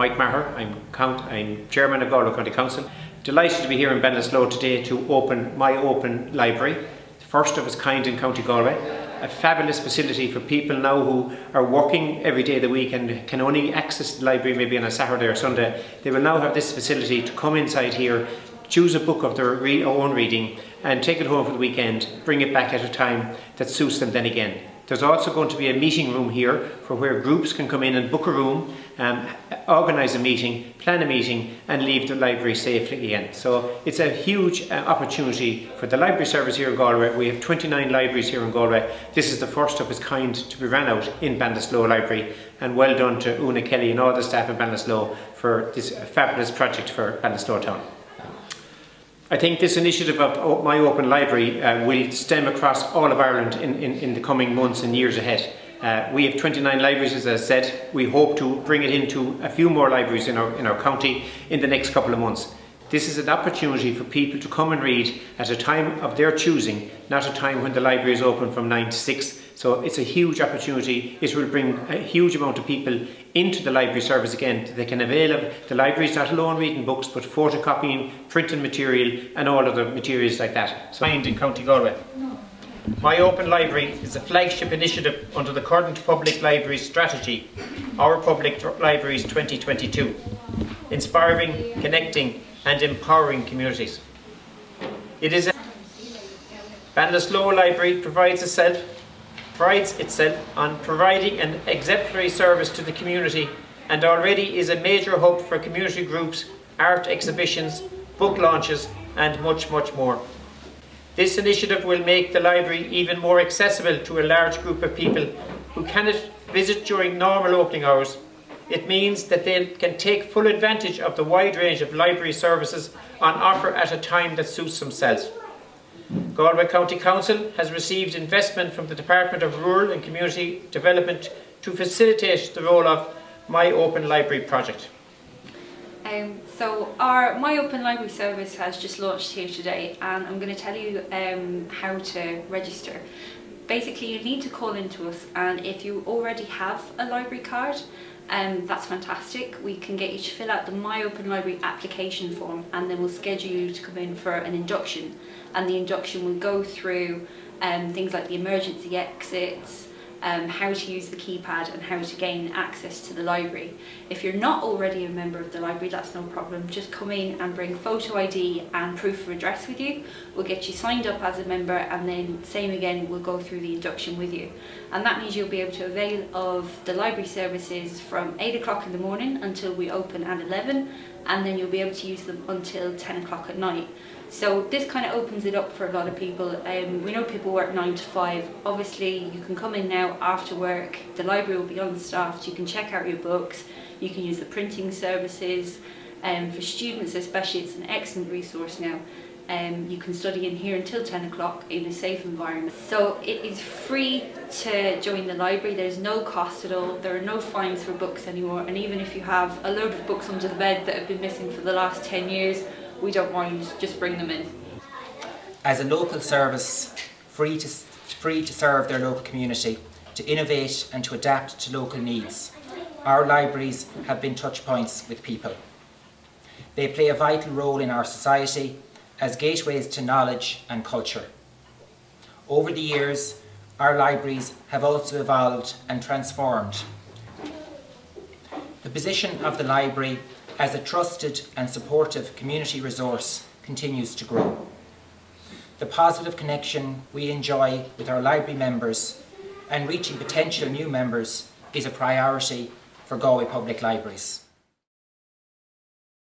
Mike Maher, I'm, I'm Chairman of Galway County Council. Delighted to be here in Ballinasloe today to open my open library, the first of its kind in County Galway. A fabulous facility for people now who are working every day of the week and can only access the library maybe on a Saturday or Sunday. They will now have this facility to come inside here, choose a book of their re own reading and take it home for the weekend, bring it back at a time that suits them then again. There's also going to be a meeting room here for where groups can come in and book a room, um, organise a meeting, plan a meeting and leave the library safely again. So it's a huge uh, opportunity for the library service here in Galway. We have 29 libraries here in Galway. This is the first of its kind to be run out in Ballinasloe Library and well done to Una Kelly and all the staff at Ballinasloe for this fabulous project for Ballinasloe Town. I think this initiative of My Open Library uh, will stem across all of Ireland in, in, in the coming months and years ahead. Uh, we have 29 libraries, as I said. We hope to bring it into a few more libraries in our, in our county in the next couple of months. This is an opportunity for people to come and read at a time of their choosing, not a time when the library is open from 9 to 6. So it's a huge opportunity. It will bring a huge amount of people into the library service again. They can avail of the libraries not alone reading books, but photocopying, printing material and all other materials like that. So in County Galway. My Open Library is a flagship initiative under the current Public Libraries Strategy, Our Public Libraries 2022, inspiring, connecting and empowering communities. It is a Ballinasloe Library provides itself, prides itself on providing an exemplary service to the community and already is a major hub for community groups, art exhibitions, book launches and much, much more. This initiative will make the library even more accessible to a large group of people who cannot visit during normal opening hours it means that they can take full advantage of the wide range of library services on offer at a time that suits themselves. Galway County Council has received investment from the Department of Rural and Community Development to facilitate the role of My Open Library project. Um, so our My Open Library service has just launched here today and I'm going to tell you um, how to register. Basically you need to call into us and if you already have a library card um, that's fantastic. We can get you to fill out the My Open Library application form and then we'll schedule you to come in for an induction. And the induction will go through um, things like the emergency exits, um, how to use the keypad and how to gain access to the library. If you're not already a member of the library, that's no problem. Just come in and bring photo ID and proof of address with you. We'll get you signed up as a member and then same again, we'll go through the induction with you. And that means you'll be able to avail of the library services from 8 o'clock in the morning until we open at 11 and then you'll be able to use them until 10 o'clock at night. So this kind of opens it up for a lot of people. Um, we know people work 9 to 5. Obviously you can come in now after work, the library will be unstaffed, you can check out your books, you can use the printing services. Um, for students especially it's an excellent resource now. Um, you can study in here until 10 o'clock in a safe environment. So it is free to join the library, there's no cost at all, there are no fines for books anymore and even if you have a load of books under the bed that have been missing for the last 10 years, we don't mind, just bring them in. As a local service, free to, free to serve their local community, to innovate and to adapt to local needs, our libraries have been touch points with people. They play a vital role in our society as gateways to knowledge and culture. Over the years, our libraries have also evolved and transformed. The position of the library as a trusted and supportive community resource continues to grow. The positive connection we enjoy with our library members and reaching potential new members is a priority for Galway Public Libraries.